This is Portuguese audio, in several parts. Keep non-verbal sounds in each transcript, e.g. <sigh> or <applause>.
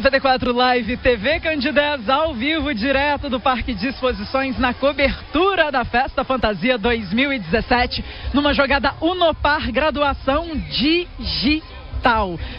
94 Live TV Candidez ao vivo, direto do Parque de Exposições, na cobertura da Festa Fantasia 2017, numa jogada Unopar Graduação Digital.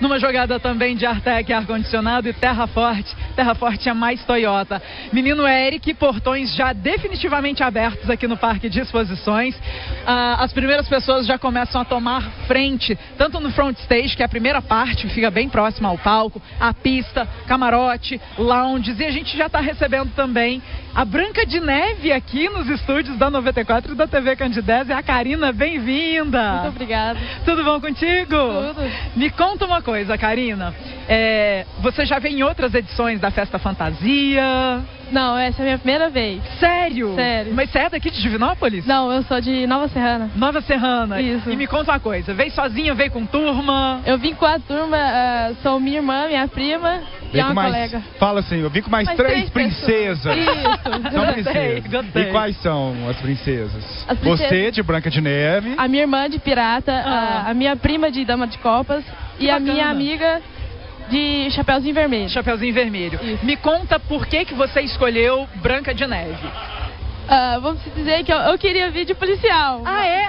Numa jogada também de Artec ar-condicionado e Terra Forte. Terra Forte é mais Toyota. Menino Eric, portões já definitivamente abertos aqui no Parque de Exposições. Ah, as primeiras pessoas já começam a tomar frente, tanto no front stage, que é a primeira parte, que fica bem próxima ao palco, a pista, camarote, lounges. E a gente já está recebendo também a Branca de Neve aqui nos estúdios da 94 e da TV Candidez. É a Karina, bem-vinda. Muito obrigada. Tudo bom contigo? Tudo. Me conta uma coisa, Karina. É, você já veio em outras edições da Festa Fantasia? Não, essa é a minha primeira vez. Sério? Sério. Mas você é daqui de Divinópolis? Não, eu sou de Nova Serrana. Nova Serrana. Isso. E me conta uma coisa. Veio sozinha, veio com turma? Eu vim com a turma, uh, sou minha irmã, minha prima e uma mais, colega. Fala assim, eu vim com mais, Mais três, três princesas. Isso. São Gostei, princesas. gostei. E quais são as princesas? As princesas- Você de Branca de Neve. A minha irmã de pirata, Ah. a, a minha prima de dama de copas Que e a bacana. minha amiga de chapeuzinho vermelho. Chapeuzinho vermelho. Isso. Me conta por que, que você escolheu Branca de Neve. Ah, vamos dizer que eu, eu queria vir de policial. Ah, é?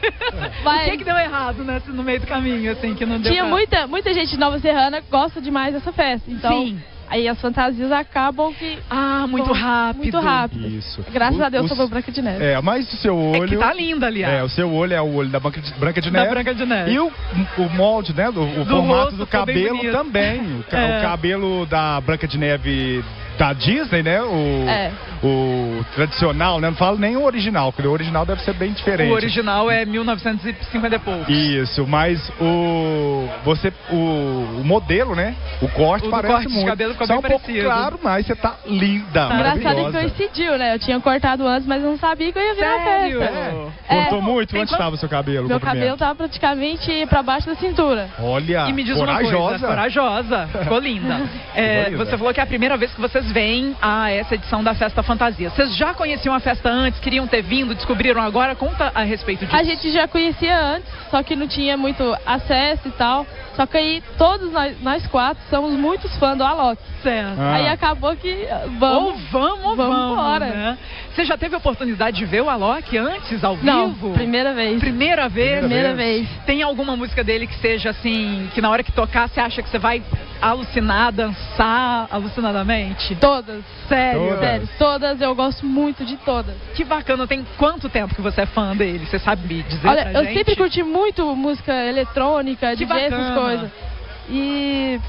<laughs> Mas- O que, que deu errado nesse, no meio do caminho, assim, que não deu Tinha pra- muita, muita gente de Nova Serrana que gosta demais dessa festa. Então, Sim. Aí as fantasias acabam que. Ah, muito Bom, rápido. Muito rápido. Isso. Graças O- a Deus os- sobrou Branca de Neve. É, mas o seu É olho. que tá linda, aliás. É, o seu olho é o olho da Branca de, Branca de Da Neve. Branca de Neve. E o, o molde, né? do- O, Do formato rosto do cabelo também. O, <laughs> É. o cabelo da Branca de Neve da Disney, né? O, É. o tradicional, né? Não falo nem o original, porque o original deve ser bem diferente. O original é 1950 e pouco. Isso, mas o você o, o modelo, né? O corte O parece corte de muito. cabelo ficou Só bem um pouco parecido. claro, mas você tá linda, Engraçado que coincidiu, né? Eu tinha cortado antes, mas eu não sabia que eu ia vir na Sério? festa. É. É. Cortou muito? Tem Onde estava o seu cabelo? Meu cabelo tava praticamente pra baixo da cintura. Olha, E me diz corajosa. uma coisa, corajosa, ficou linda. <laughs> É, você falou que é a primeira vez que vocês vêm a essa edição da Festa Fantasia. Vocês já conheciam a festa antes, queriam ter vindo, descobriram agora? Conta a respeito disso. A gente já conhecia antes, só que não tinha muito acesso e tal. Só que aí todos nós, nós quatro somos muitos fãs do Alok. Certo. Ah. Aí acabou que ah, Ou vamos. vamos, ou vamos vamos, embora. né? Você já teve a oportunidade de ver o Alok antes, ao Não, vivo? primeira vez. Primeira vez? Primeira vez. Tem alguma música dele que seja assim, que na hora que tocar você acha que você vai alucinar, dançar alucinadamente? Todas. Sério? Todas. Sério, todas, eu gosto muito de todas. Que bacana. Tem quanto tempo que você é fã dele? Você sabe me dizer Olha, pra eu gente? sempre curti muito música eletrônica, Que DJ, essas coisas. E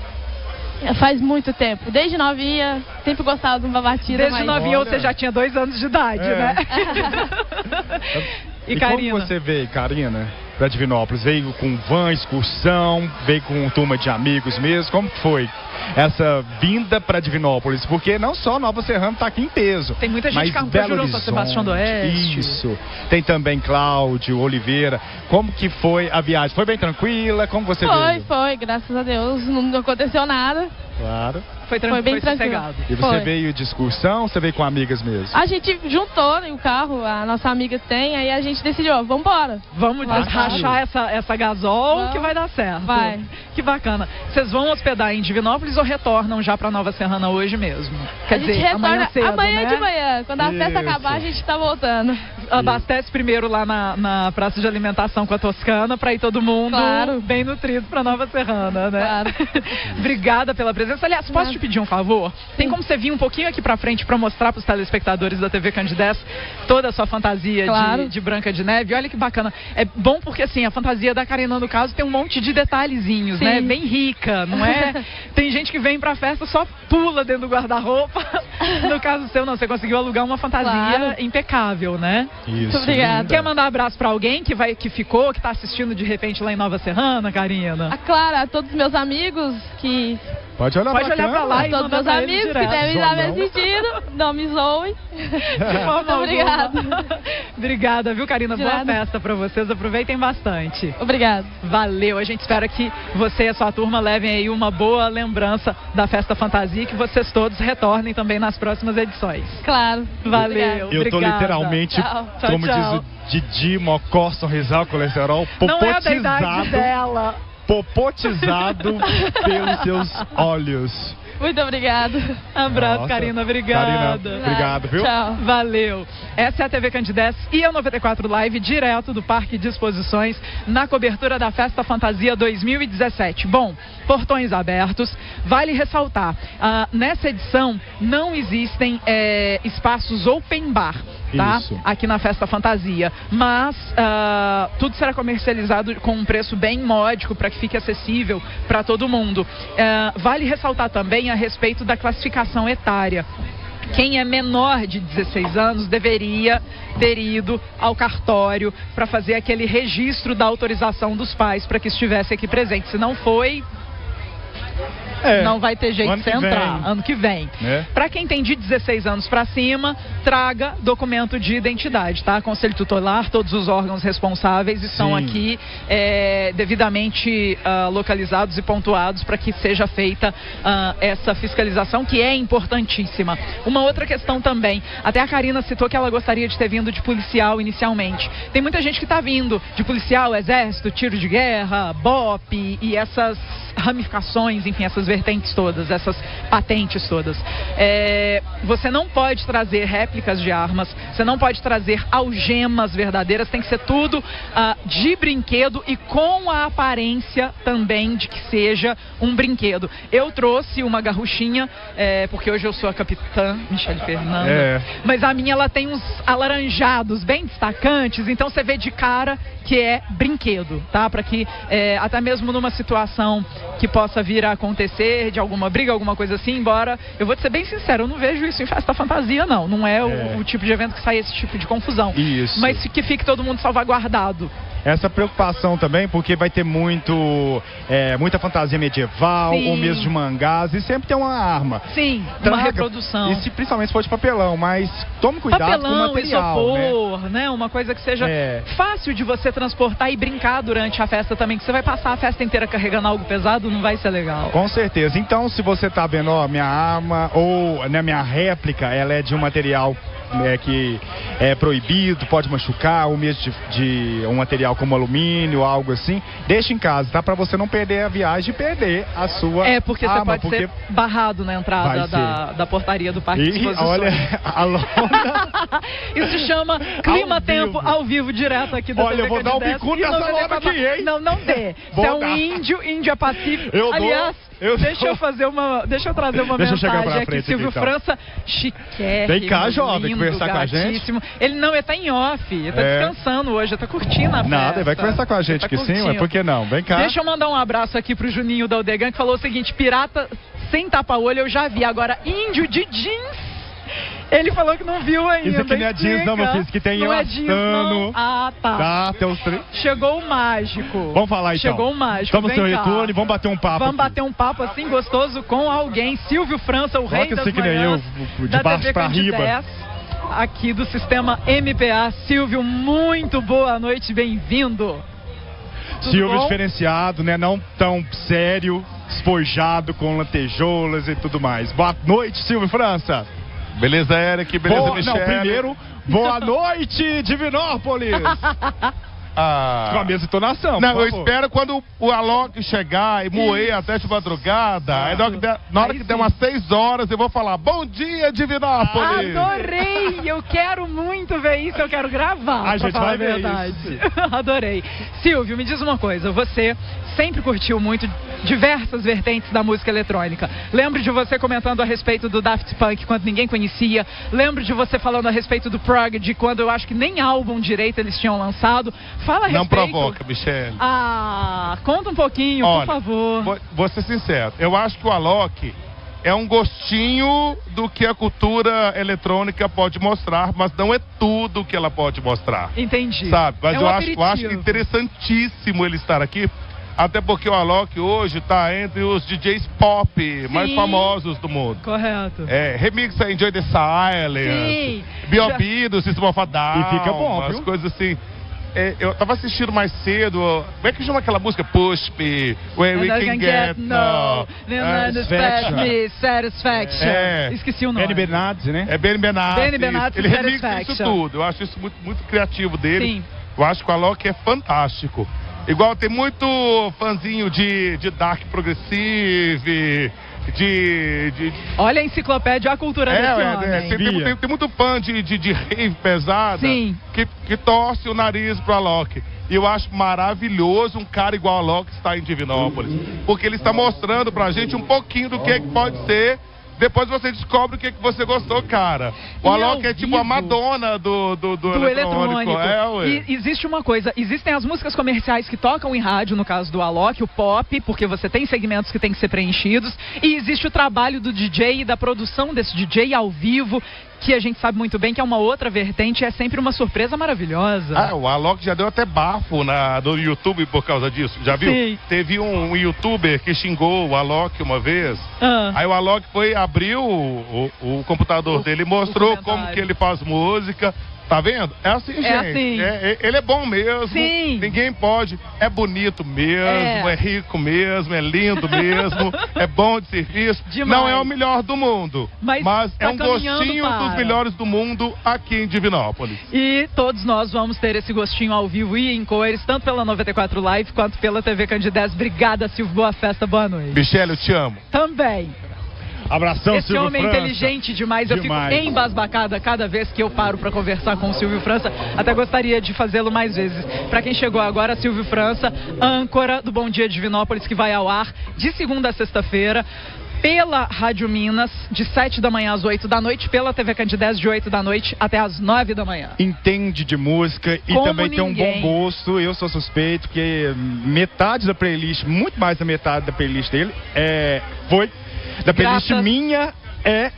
faz muito tempo. Desde novinha, sempre gostava de uma batida Desde mais... novinha Olha. você já tinha dois anos de idade, É. né? <laughs> E, e como você veio, Karina, pra Divinópolis? Veio com van, excursão, veio com turma de amigos mesmo? Como foi essa vinda pra Divinópolis? Porque não só Nova Serrana tá aqui em peso. Tem muita gente mas que arrumou Belo Horizonte, Sebastião do Oeste. Isso. Tem também Cláudio, Oliveira. Como que foi a viagem? Foi bem tranquila? Como você Foi, veio? foi, graças a Deus, não aconteceu nada. Claro. Foi, Foi bem foi tranquilo. sossegado. E você Foi. veio de excursão ou você veio com amigas mesmo? A gente juntou né, o carro, a nossa amiga tem, aí a gente decidiu, ó, vambora. Vamos rachar essa, essa gasol Vamos. que vai dar certo. Vai. Que bacana. Vocês vão hospedar em Divinópolis ou retornam já pra Nova Serrana hoje mesmo? Quer a gente dizer, retorna amanhã cedo, amanhã né? de manhã. Quando a festa Isso. acabar, a gente tá voltando. Abastece primeiro lá na, na praça de alimentação com a Toscana pra ir todo mundo Claro. bem nutrido pra Nova Serrana, né? Claro. <laughs> Obrigada pela presença. Aliás, posso te pedir um favor? Tem como você vir um pouquinho aqui pra frente pra mostrar pros telespectadores da TV Candidez toda a sua fantasia Claro. de, de Branca de Neve? Olha que bacana. É bom porque, assim, a fantasia da Karina, no caso, tem um monte de detalhezinhos, Sim. né? Bem rica, não é? <laughs> tem gente que vem pra festa só pula dentro do guarda-roupa. <laughs> No caso seu, não. Você conseguiu alugar uma fantasia Claro. impecável, né? Isso. Obrigada. linda. Quer mandar abraço pra alguém que, vai, que ficou, que tá assistindo de repente lá em Nova Serrana, Karina? A Clara, a todos os meus amigos que. Pode olhar Pode pra olhar pra câmera. lá E todos meus amigos que devem estar me assistindo. Não me zoem. <laughs> Muito obrigada. Obrigada, viu, Karina? De Boa nada. festa pra vocês. Aproveitem bastante. Obrigada. Valeu. A gente espera que você e a sua turma levem aí uma boa lembrança da Festa Fantasia e que vocês todos retornem também nas próximas edições. Claro. Valeu. Obrigada. Eu tô literalmente, Tchau. Tchau, como tchau. diz o Didi, Mocó, Sorrisal, Colesterol, Não é popotizado, dela. popotizado <laughs> pelos seus olhos. Muito obrigada. Abraço, Nossa. Karina. Obrigada. Karina, obrigado, viu? Tchau. Valeu. Essa é a TV Candidez e a 94 Live, direto do Parque de Exposições, na cobertura da Festa Fantasia 2017. Bom, portões abertos. Vale ressaltar, ah, nessa edição não existem eh, espaços open bar. Tá? Isso. Aqui na Festa Fantasia. Mas ah, tudo será comercializado com um preço bem módico para que fique acessível para todo mundo. Ah, vale ressaltar também a respeito da classificação etária. Quem é menor de 16 anos deveria ter ido ao cartório para fazer aquele registro da autorização dos pais para que estivesse aqui presente. Se não foi, É. não vai ter jeito de você entrar vem. ano que vem. Né? Para quem tem de 16 anos para cima, traga documento de identidade, tá? Conselho tutelar, todos os órgãos responsáveis estão Sim. aqui é, devidamente ah, localizados e pontuados para que seja feita ah, essa fiscalização, que é importantíssima. Uma outra questão também, até a Karina citou que ela gostaria de ter vindo de policial inicialmente. Tem muita gente que está vindo de policial, exército, tiro de guerra, BOP e essas ramificações, enfim, essas vertentes todas, essas patentes todas. É, você não pode trazer réplicas de armas, você não pode trazer algemas verdadeiras, tem que ser tudo ah, de brinquedo e com a aparência também de que seja um brinquedo. Eu trouxe uma garruchinha, é, porque hoje eu sou a capitã Michele Fernanda, É. mas a minha ela tem uns alaranjados bem destacantes, então você vê de cara que é brinquedo, tá? Para que é, até mesmo numa situação que possa vir a acontecer de alguma briga, alguma coisa assim, embora eu vou te ser bem sincero, eu não vejo isso em festa fantasia não, não é, É. O, o tipo de evento que sai esse tipo de confusão. Isso. Mas que fique todo mundo salvaguardado. Essa preocupação também, porque vai ter muito, é, muita fantasia medieval, Sim. ou mesmo de mangás, e sempre tem uma arma. Sim, uma Traga. reprodução. E se, principalmente se for de papelão, mas tome cuidado com o Papelão, material, né? isopor, né? Uma coisa que seja É. fácil de você transportar e brincar durante a festa também, que você vai passar a festa inteira carregando algo pesado, não vai ser legal. Com certeza. Então, se você tá vendo, ó, minha arma ou né, minha réplica, ela é de um material né, que é proibido, pode machucar, ou mesmo de, de um material como alumínio, algo assim, deixa em casa, tá? Pra você não perder a viagem e perder a sua É, porque você pode porque... ser barrado na entrada da, da portaria do Parque de Ih, Exposições. olha, <laughs> a Lona... <laughs> Isso chama Clima Ao ao vivo, direto aqui da Olha, TV eu vou dar um e nessa 94. lona aqui, hein? Não, não dê. <laughs> Você é um dar. índio, índia pacífico. Eu dou, Aliás, eu deixa dou. eu fazer uma. Deixa eu trazer uma Deixa eu mensagem aqui. frente Silvio aqui, então. França, chiquérrimo. Vem cá, jovem, conversar com a gente. Ele não, ele tá em off, ele tá É. descansando hoje, ele tá curtindo a festa. Nada, ele vai conversar com a gente tá aqui sim, curtindo. mas por que não? Vem cá. Deixa eu mandar um abraço aqui pro Juninho da Odegan, que falou o seguinte: pirata sem tapa-olho eu já vi, agora índio de jeans. Ele falou que não viu ainda. Isso aqui não é jeans, não, meu filho, isso aqui tem Não é jeans, não. elastano. Ah, tá. Tá, tem três. Chegou o mágico. Vamos falar então. Chegou o mágico. Vem seu retorno e vamos bater um papo. Vamos aqui. bater um papo assim gostoso com alguém. Silvio França, o rei Coloca das assim que nem eu, manhãs de da baixo TV pra riba. Aqui do sistema MPA. Silvio, muito boa noite, bem-vindo. Silvio bom? diferenciado, né? Não tão sério, espojado com lantejoulas e tudo mais. Boa noite, Silvio França. Beleza, Eric? Beleza, Boa- Michele? Não, primeiro, boa <laughs> noite, Divinópolis. <laughs> Ah. Com a mesma entonação, Não, eu espero quando o Alok chegar e moer até de madrugada. Aí na hora que der, na hora que der umas 6 horas eu vou falar: Bom dia, Divinópolis! Adorei! Eu quero muito ver isso, eu quero gravar. A pra gente falar vai a ver verdade. isso, <laughs> Adorei. Silvio, me diz uma coisa. Você sempre curtiu muito diversas vertentes da música eletrônica. Lembro de você comentando a respeito do Daft Punk quando ninguém conhecia. Lembro de você falando a respeito do Prodigy quando eu acho que nem álbum direito eles tinham lançado. Fala a Não respeito. provoca, Michele. Ah, conta um pouquinho, Olha, por favor. Vou, vou ser sincero, eu acho que o Alok é um gostinho do que a cultura eletrônica pode mostrar, mas não é tudo que ela pode mostrar. Entendi. Sabe? Mas É um eu, acho, eu acho interessantíssimo ele estar aqui. Até porque o Alok hoje está entre os DJs pop mais Sim. famosos do mundo. Correto. É, remixa Enjoy the Silence, Sim. B.O.B. do System of a Down, E fica bom, umas viu? coisas assim. É, eu tava assistindo mais cedo, como é que chama aquela música? Push Me, Where We And I Can Get No. Then Satisfaction. me, satisfaction. É. Esqueci o nome. Benny Bernardes, né? É Benny Benassi. Benny Benassi, Ele remixa isso tudo. Eu acho isso muito, muito criativo dele. Sim. Eu acho que o Alok é fantástico. Igual tem muito fãzinho de, de Dark Progressive, de, de, Olha a enciclopédia, a cultura é, desse é, homem. é, tem, tem- tem- tem muito fã de, de, de rave pesada Sim. que, que torce o nariz pro Alok. E eu acho maravilhoso um cara igual o Alok estar em Divinópolis. Porque ele está mostrando pra gente um pouquinho do que, que pode ser. Depois você descobre o que, que você gostou, cara. O E Alok é tipo a? Madonna do, do, do, do eletrônico. É, ué. E existe uma coisa, existem as músicas comerciais que tocam em rádio, no caso do Alok, o pop, porque você tem segmentos que tem que ser preenchidos, e existe o trabalho do DJ e da produção desse DJ ao vivo, que a gente sabe muito bem que é uma outra vertente, é sempre uma surpresa maravilhosa. Ah, o Alok já deu até bafo na, no YouTube por causa disso. Já viu? Sim. Teve um, youtuber que xingou o Alok uma vez. Ah. Aí o Alok foi, abriu o, o- o computador O- dele mostrou como que ele faz música. Tá vendo? É assim, gente. assim. É- é- ele é bom mesmo. Sim. Ninguém pode. É bonito mesmo, É. é, rico mesmo, é lindo mesmo, <laughs> é bom de serviço. Demais. Não é o melhor do mundo, Mas é tá um caminhando gostinho para. dos melhores do mundo aqui em Divinópolis. E todos nós vamos ter esse gostinho ao vivo e em cores, tanto pela 94 Live quanto pela TV Candidez. Obrigada, Silvio. Boa festa, boa noite. Michele, eu te amo. Também. Abração, Esse Silvio homem é França. inteligente demais. Eu Demais. fico embasbacada cada vez que eu paro para conversar com o Silvio França. Até gostaria de fazê-lo mais vezes. Para quem chegou agora, Silvio França, âncora do Bom Dia Divinópolis, que vai ao ar de segunda a sexta-feira. Pela Rádio Minas, de 7 da manhã às 8 da noite, pela TV Candidez, de 8 da noite até às 9 da manhã. entende de música e Como também tem um ninguém. bom gosto. Eu sou suspeito que metade da playlist, muito mais da metade da playlist dele, é, foi da playlist minha é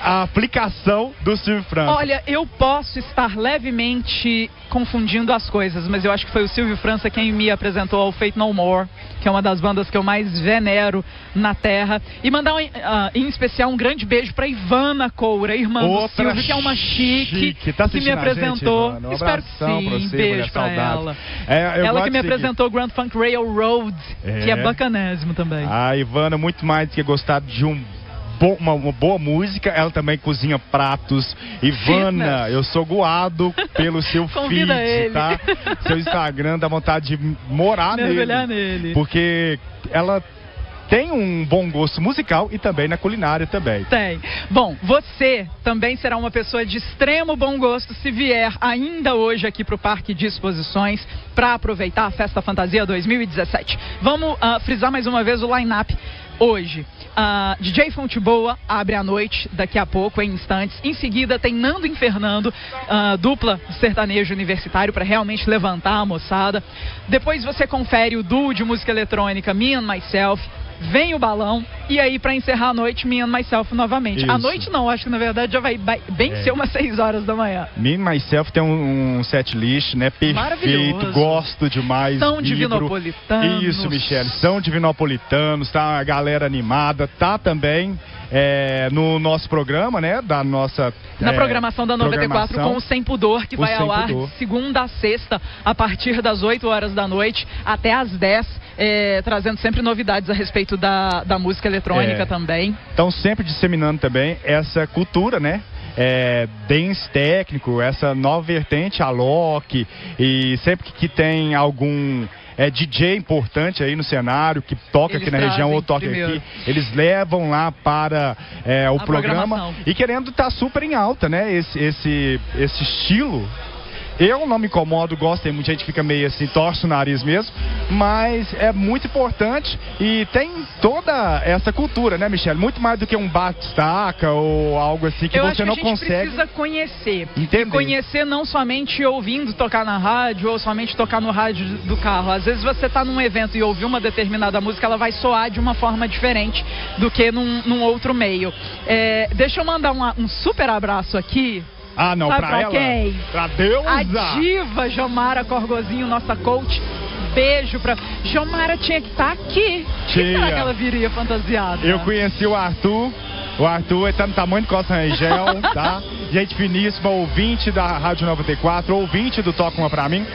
a aplicação do Silvio França. Olha, eu posso estar levemente confundindo as coisas, mas eu acho que foi o Silvio França quem me apresentou ao Fate No More, que é uma das bandas que eu mais venero na Terra. E mandar um, ah, em especial um grande beijo pra Ivana Coura, irmã Outra do Silvio, que é uma chique, chique. Tá que me gente, apresentou. Ivana? Um Espero que sim. pra você, beijo saudades. ela. É, ela que me seguir. apresentou o Grand Funk Railroad, que é É. bacanésimo também. A Ivana, muito mais do que gostar de um bo- uma, uma boa música, ela também cozinha pratos. Ivana, eu sou goado pelo <laughs> seu feed, ele. tá? Seu Instagram dá vontade de morar Mergulhar nele. nele. Porque ela tem um bom gosto musical e também na culinária também. Tem. Bom, você também será uma pessoa de extremo bom gosto se vier ainda hoje aqui para o Parque de Exposições para aproveitar a Festa Fantasia 2017. Vamos ah, frisar mais uma vez o line-up hoje. Ah, DJ Fonte Boa abre a noite daqui a pouco, em instantes. Em seguida tem Nando e Fernando, ah, dupla sertanejo universitário para realmente levantar a moçada. Depois você confere o duo de música eletrônica Me and Myself. Vem o balão e aí para encerrar a noite, Me and Myself novamente. A noite não, acho que na verdade já vai bem É. ser umas 6 horas da manhã. Me and Myself tem um, um set list, né? Perfeito, gosto demais. São divinopolitanos. Isso, Michele. São divinopolitanos, tá a galera animada, tá também é, no nosso programa, né? Da nossa. Na é, programação da 94 programação. com o Sem Pudor, que vai ao ar Pudor. de segunda a sexta, a partir das 8 horas da noite até às 10, é, trazendo sempre novidades a respeito da, da música eletrônica É. também. Então, sempre disseminando também essa cultura, né? É, dance técnico, essa nova vertente, a Loki, e sempre que, tem algum é, DJ importante aí no cenário, que toca Eles aqui na região ou toca primeiro. aqui, eles levam lá para é, o A programa e querendo estar super em alta, né? Esse, esse, esse estilo. Eu não me incomodo, gosto, tem muita gente que fica meio assim, torce o nariz mesmo, mas é muito importante e tem toda essa cultura, né, Michelle? Muito mais do que um bate-staca ou algo assim que Eu você acho que não a gente consegue. precisa conhecer. Entender. E conhecer não somente ouvindo tocar na rádio ou somente tocar no rádio do carro. Às vezes você está num evento e ouvir uma determinada música, ela vai soar de uma forma diferente do que num, num outro meio. É, deixa eu mandar uma- um super abraço aqui. Ah, não, Sabe pra, pra ela. quem? Pra Deus! A diva Jomara Corgozinho, nossa coach. Beijo pra. Jomara tinha que estar aqui. O que Tinha. será que ela viria fantasiada? Eu conheci o Arthur. O Arthur está no tamanho de Costa Rangel, <laughs> tá? Gente finíssima, ouvinte da Rádio 94, ouvinte do Toca Uma Pra Mim.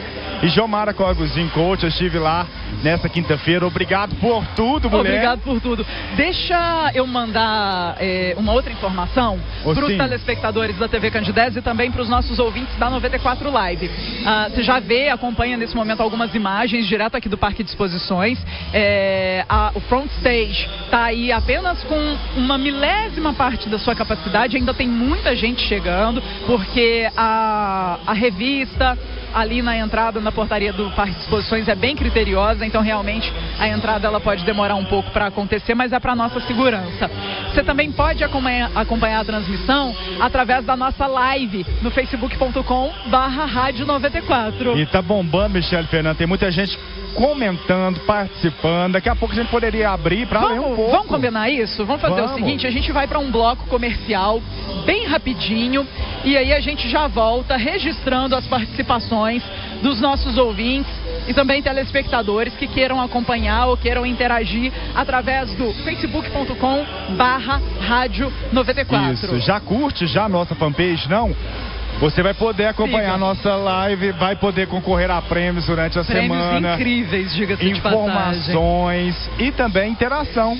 E Jomara Corguzinho Coach, eu estive lá nessa quinta-feira. Obrigado por tudo, mulher. Obrigado por tudo. Deixa eu mandar é, uma outra informação para os telespectadores da TV Candidez e também para os nossos ouvintes da 94 Live. Ah, você já vê, acompanha nesse momento algumas imagens direto aqui do Parque de Exposições. É, a- o front stage está aí apenas com uma milésima parte da sua capacidade. Ainda tem muita gente chegando, porque a, a revista ali na entrada, na portaria do Parque de Exposições é bem criteriosa, então realmente a entrada ela pode demorar um pouco para acontecer, mas é para nossa segurança. Você também pode acompanhar, acompanhar a transmissão através da nossa live no facebook.com barra rádio 94. E tá bombando, Michele Fernando. Tem muita gente comentando, participando. Daqui a pouco a gente poderia abrir para ler um Vamos, pouco. vamos combinar isso? Vamos fazer Vamos. o seguinte, a gente vai para um bloco comercial bem rapidinho e aí a gente já volta registrando as participações dos nossos ouvintes e também telespectadores que queiram acompanhar ou queiram interagir através do facebook.com barra rádio 94. Isso, já curte já a nossa fanpage, não? Você vai poder acompanhar a nossa live, vai poder concorrer a prêmios durante a Prêmios semana. incríveis, diga-se de passagem. informações e também interação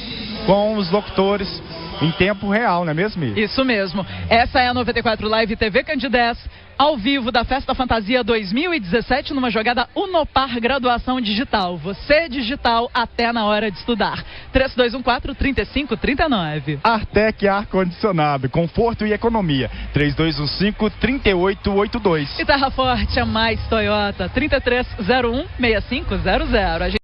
com os locutores em tempo real, não é mesmo? Isso mesmo. Essa é a 94 Live TV Candidez, ao vivo da Festa Fantasia 2017, numa jogada Unopar Graduação Digital. Você digital até na hora de estudar. 3214-3539. Artec Ar-Condicionado, conforto e economia. 3215-3882. E Terra Forte, a mais Toyota, 3301-6500. A gente